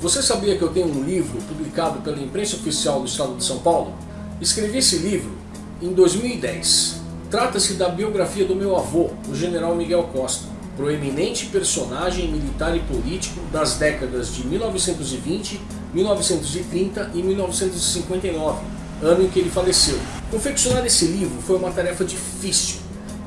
Você sabia que eu tenho um livro publicado pela imprensa oficial do estado de São Paulo? Escrevi esse livro em 2010. Trata-se da biografia do meu avô, o general Miguel Costa, proeminente personagem militar e político das décadas de 1920, 1930 e 1959, ano em que ele faleceu. Confeccionar esse livro foi uma tarefa difícil,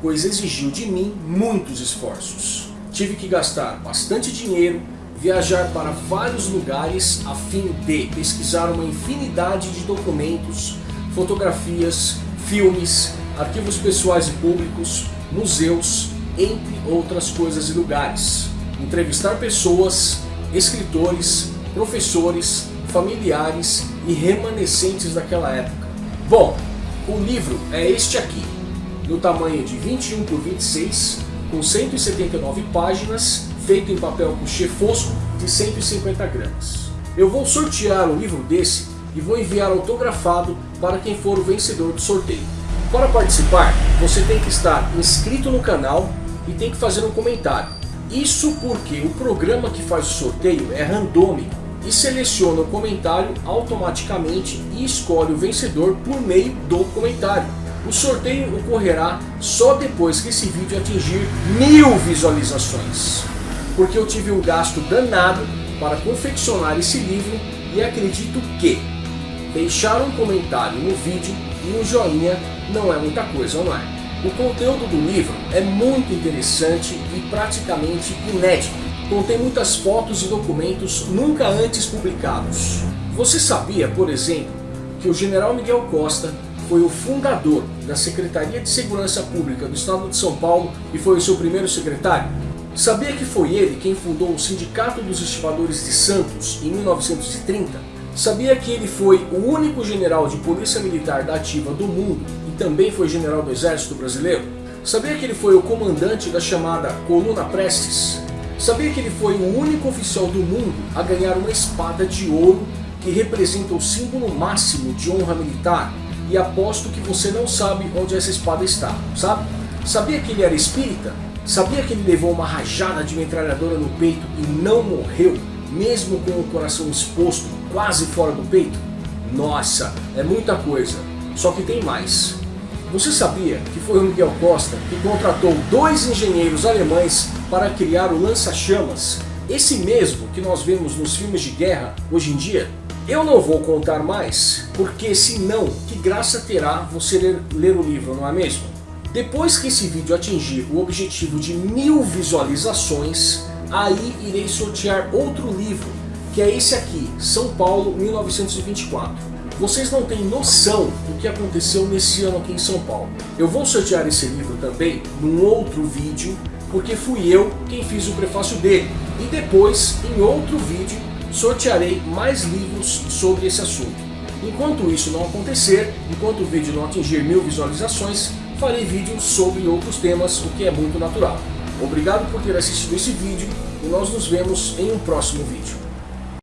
pois exigiu de mim muitos esforços. Tive que gastar bastante dinheiro, viajar para vários lugares a fim de pesquisar uma infinidade de documentos, fotografias, filmes, arquivos pessoais e públicos, museus, entre outras coisas e lugares. Entrevistar pessoas, escritores, professores, familiares e remanescentes daquela época. Bom, o livro é este aqui, no tamanho de 21 por 26, com 179 páginas feito em papel couché fosco de 150 gramas. Eu vou sortear um livro desse e vou enviar autografado para quem for o vencedor do sorteio. Para participar, você tem que estar inscrito no canal e tem que fazer um comentário. Isso porque o programa que faz o sorteio é randômico e seleciona o comentário automaticamente e escolhe o vencedor por meio do comentário. O sorteio ocorrerá só depois que esse vídeo atingir mil visualizações porque eu tive um gasto danado para confeccionar esse livro e acredito que deixar um comentário no vídeo e um joinha não é muita coisa, não é? O conteúdo do livro é muito interessante e praticamente inédito. Contém muitas fotos e documentos nunca antes publicados. Você sabia, por exemplo, que o general Miguel Costa foi o fundador da Secretaria de Segurança Pública do Estado de São Paulo e foi o seu primeiro secretário? Sabia que foi ele quem fundou o Sindicato dos Estivadores de Santos em 1930? Sabia que ele foi o único general de polícia militar da ativa do mundo e também foi general do exército brasileiro? Sabia que ele foi o comandante da chamada Coluna Prestes? Sabia que ele foi o único oficial do mundo a ganhar uma espada de ouro que representa o símbolo máximo de honra militar? E aposto que você não sabe onde essa espada está, sabe? Sabia que ele era espírita? Sabia que ele levou uma rajada de metralhadora no peito e não morreu, mesmo com o coração exposto, quase fora do peito? Nossa, é muita coisa. Só que tem mais. Você sabia que foi o Miguel Costa que contratou dois engenheiros alemães para criar o lança-chamas? Esse mesmo que nós vemos nos filmes de guerra hoje em dia? Eu não vou contar mais, porque senão, que graça terá você ler, ler o livro, não é mesmo? Depois que esse vídeo atingir o objetivo de mil visualizações, aí irei sortear outro livro, que é esse aqui, São Paulo 1924. Vocês não têm noção do que aconteceu nesse ano aqui em São Paulo. Eu vou sortear esse livro também num outro vídeo, porque fui eu quem fiz o prefácio dele. E depois, em outro vídeo, sortearei mais livros sobre esse assunto. Enquanto isso não acontecer, enquanto o vídeo não atingir mil visualizações, farei vídeos sobre outros temas, o que é muito natural. Obrigado por ter assistido esse vídeo e nós nos vemos em um próximo vídeo.